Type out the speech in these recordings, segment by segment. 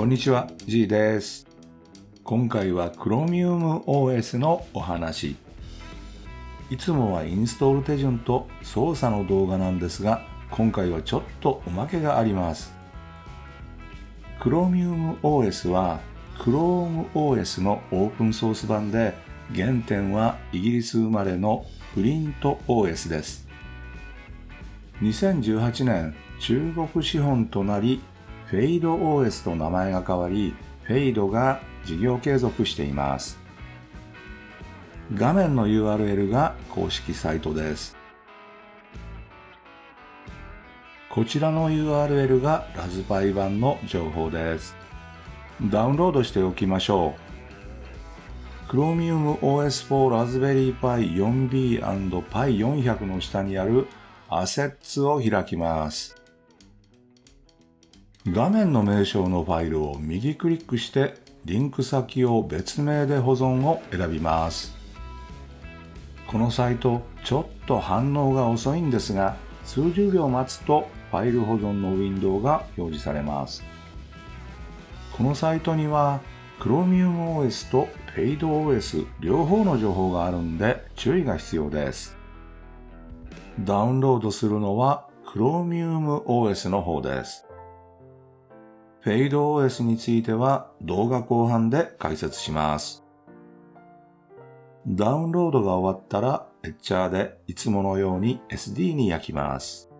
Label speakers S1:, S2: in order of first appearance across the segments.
S1: こんにちは、G です。今回は Chromium OS のお話。いつもはインストール手順と操作の動画なんですが、今回はちょっとおまけがあります。Chromium OS は Chrome OS のオープンソース版で、原点はイギリス生まれのプリント OS です。2018年、中国資本となり、フェイド OS と名前が変わり、フェイドが事業継続しています。画面の URL が公式サイトです。こちらの URL がラズパイ版の情報です。ダウンロードしておきましょう。Chromium OS for Raspberry Pi 4B Pi400 の下にある Assets を開きます。画面の名称のファイルを右クリックしてリンク先を別名で保存を選びます。このサイトちょっと反応が遅いんですが数十秒待つとファイル保存のウィンドウが表示されます。このサイトには Chromium OS と FadeOS 両方の情報があるんで注意が必要です。ダウンロードするのは Chromium OS の方です。FadeOS については動画後半で解説します。ダウンロードが終わったらエッチャーでいつものように SD に焼きます。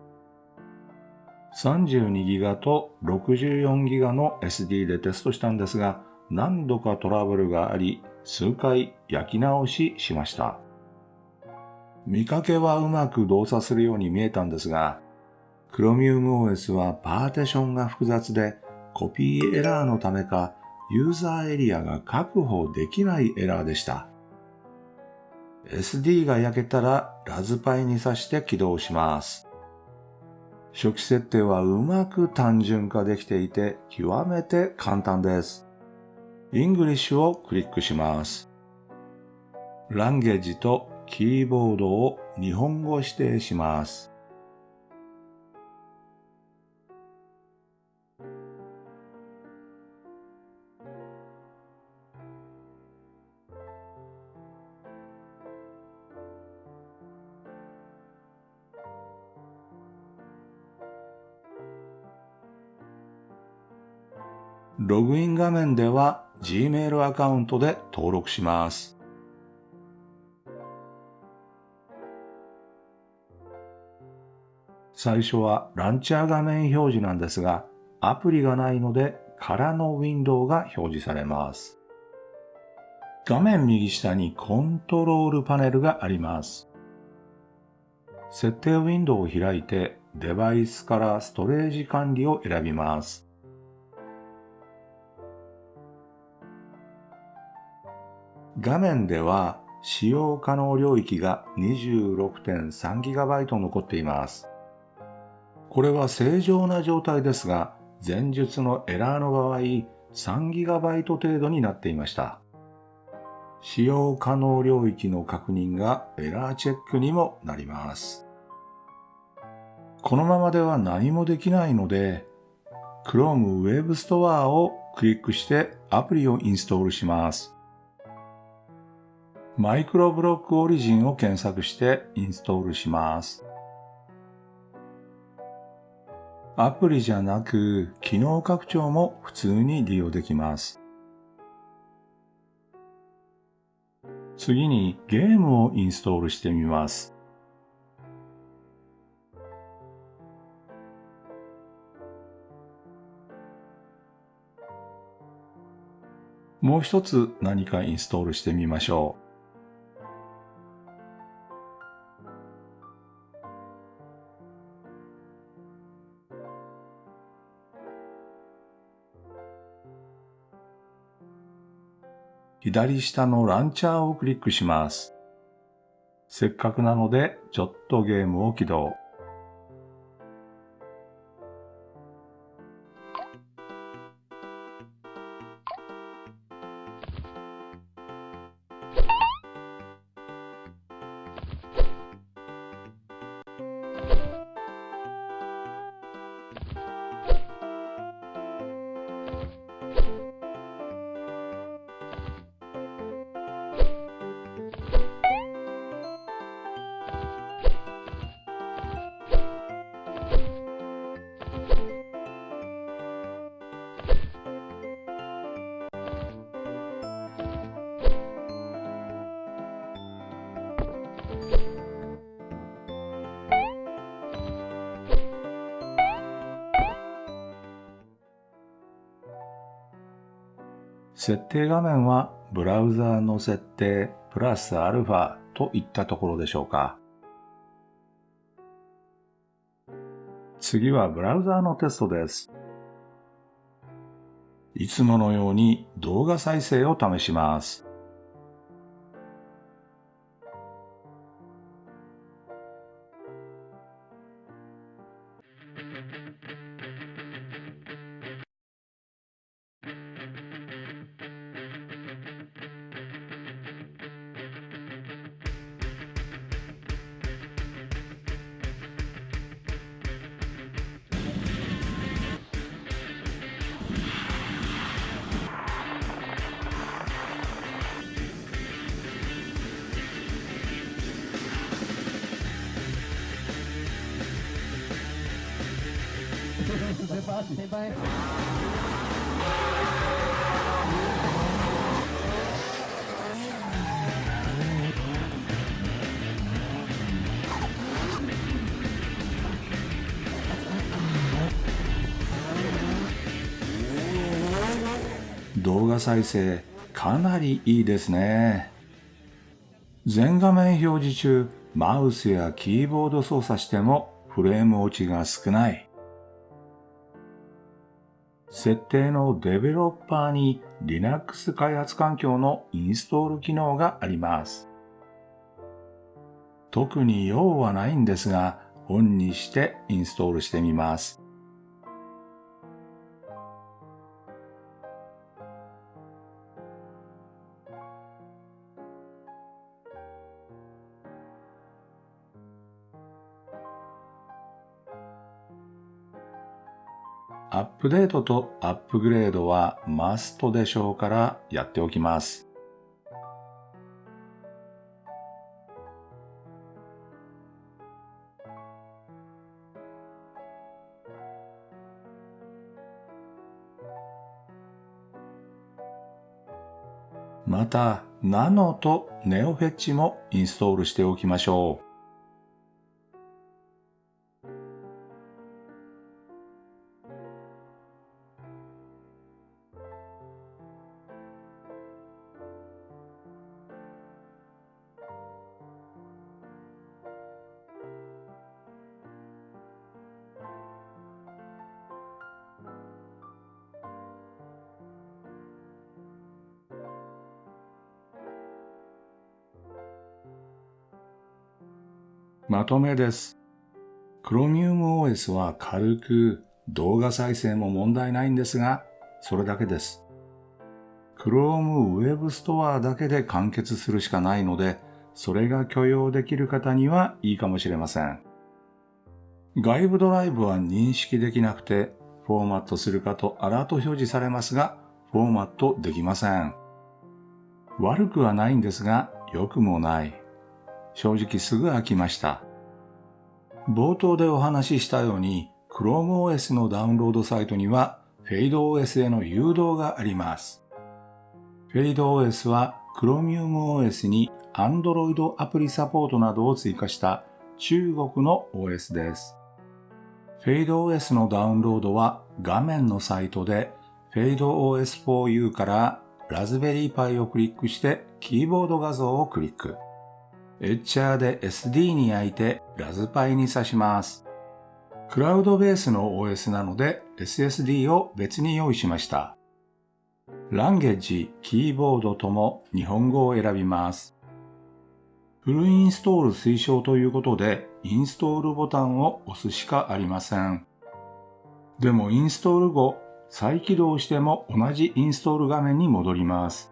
S1: 32GB と 64GB の SD でテストしたんですが何度かトラブルがあり数回焼き直ししました。見かけはうまく動作するように見えたんですが Chromium OS はパーティションが複雑でコピーエラーのためかユーザーエリアが確保できないエラーでした。SD が焼けたらラズパイに挿して起動します。初期設定はうまく単純化できていて極めて簡単です。English をクリックします。ランゲージとキーボードを日本語指定します。ログイン画面では Gmail アカウントで登録します。最初はランチャー画面表示なんですが、アプリがないので空のウィンドウが表示されます。画面右下にコントロールパネルがあります。設定ウィンドウを開いてデバイスからストレージ管理を選びます。画面では使用可能領域が 26.3GB 残っています。これは正常な状態ですが、前述のエラーの場合 3GB 程度になっていました。使用可能領域の確認がエラーチェックにもなります。このままでは何もできないので、Chrome Web Store をクリックしてアプリをインストールします。マイクロブロックオリジンを検索してインストールします。アプリじゃなく機能拡張も普通に利用できます。次にゲームをインストールしてみます。もう一つ何かインストールしてみましょう。左下のランチャーをクリックします。せっかくなので、ちょっとゲームを起動。設定画面はブラウザーの設定プラスアルファといったところでしょうか。次はブラウザーのテストです。いつものように動画再生を試します。先輩動画再生かなりいいですね。全画面表示中マウスやキーボード操作してもフレーム落ちが少ない。設定のデベロッパーに Linux 開発環境のインストール機能があります。特に用はないんですが、オンにしてインストールしてみます。ップデートとアップグレードはマストでしょうからやっておきます。また、ナノとネオフェッチもインストールしておきましょう。まとめです。Chromium OS は軽く動画再生も問題ないんですが、それだけです。Chrome Web Store だけで完結するしかないので、それが許容できる方にはいいかもしれません。外部ドライブは認識できなくて、フォーマットするかとアラート表示されますが、フォーマットできません。悪くはないんですが、良くもない。正直すぐ飽きました。冒頭でお話ししたように ChromeOS のダウンロードサイトには FadeOS への誘導があります。FadeOS は ChromiumOS に Android アプリサポートなどを追加した中国の OS です。FadeOS のダウンロードは画面のサイトで FadeOS4U からラズベリーパイをクリックしてキーボード画像をクリック。エッチャーで SD に焼いてラズパイに挿します。クラウドベースの OS なので SSD を別に用意しました。ランゲージ、キーボードとも日本語を選びます。フルインストール推奨ということで、インストールボタンを押すしかありません。でもインストール後、再起動しても同じインストール画面に戻ります。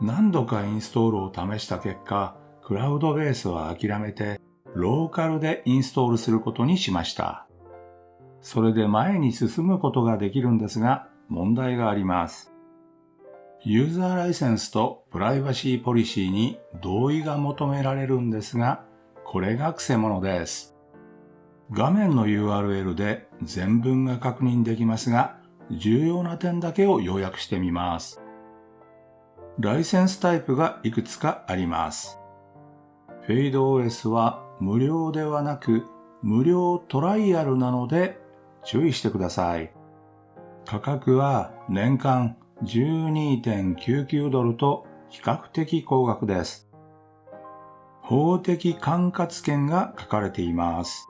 S1: 何度かインストールを試した結果、クラウドベースは諦めて、ローカルでインストールすることにしました。それで前に進むことができるんですが、問題があります。ユーザーライセンスとプライバシーポリシーに同意が求められるんですが、これが癖者です。画面の URL で全文が確認できますが、重要な点だけを要約してみます。ライセンスタイプがいくつかあります。フェイド OS は無料ではなく無料トライアルなので注意してください。価格は年間12.99ドルと比較的高額です。法的管轄権が書かれています。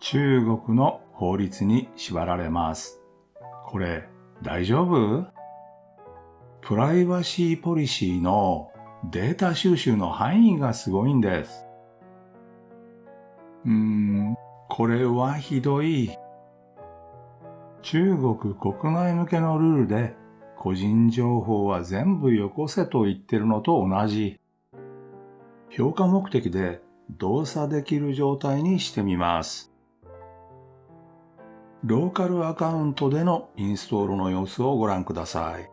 S1: 中国の法律に縛られます。これ大丈夫？プライバシーポリシーのデータ収集の範囲がすごいんです。うーん、これはひどい。中国国内向けのルールで個人情報は全部よこせと言ってるのと同じ。評価目的で動作できる状態にしてみます。ローカルアカウントでのインストールの様子をご覧ください。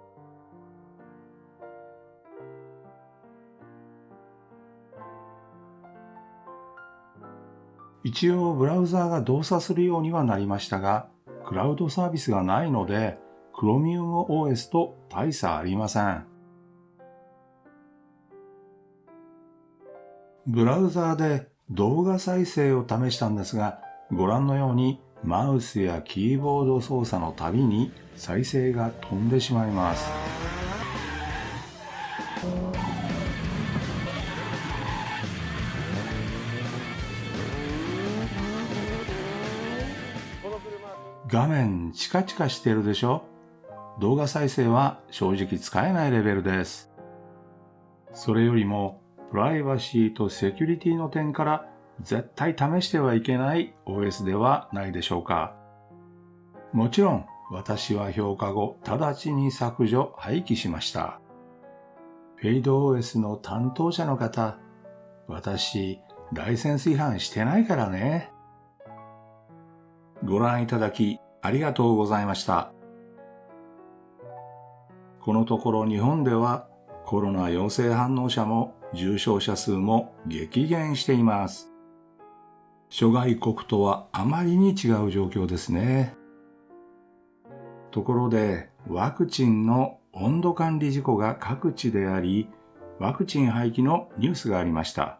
S1: 一応ブラウザーが動作するようにはなりましたが、クラウドサービスがないので、Chromium OS と大差ありません。ブラウザーで動画再生を試したんですが、ご覧のようにマウスやキーボード操作のたびに再生が飛んでしまいます。画面チカチカしてるでしょ？動画再生は正直使えないレベルです。それよりもプライバシーとセキュリティの点から絶対試してはいけない OS ではないでしょうか。もちろん私は評価後直ちに削除廃棄しました。フェイド OS の担当者の方、私、ライセンス違反してないからね。ご覧いただきありがとうございました。このところ日本ではコロナ陽性反応者も重症者数も激減しています。諸外国とはあまりに違う状況ですね。ところでワクチンの温度管理事故が各地であり、ワクチン廃棄のニュースがありました。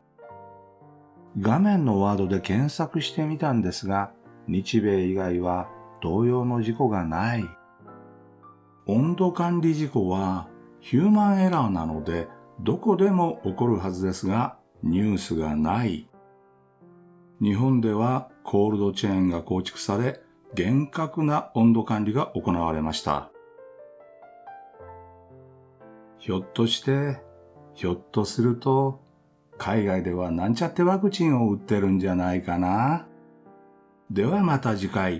S1: 画面のワードで検索してみたんですが、日米以外は同様の事故がない。温度管理事故はヒューマンエラーなのでどこでも起こるはずですがニュースがない。日本ではコールドチェーンが構築され厳格な温度管理が行われました。ひょっとして、ひょっとすると、海外ではなんちゃってワクチンを打ってるんじゃないかなではまた次回。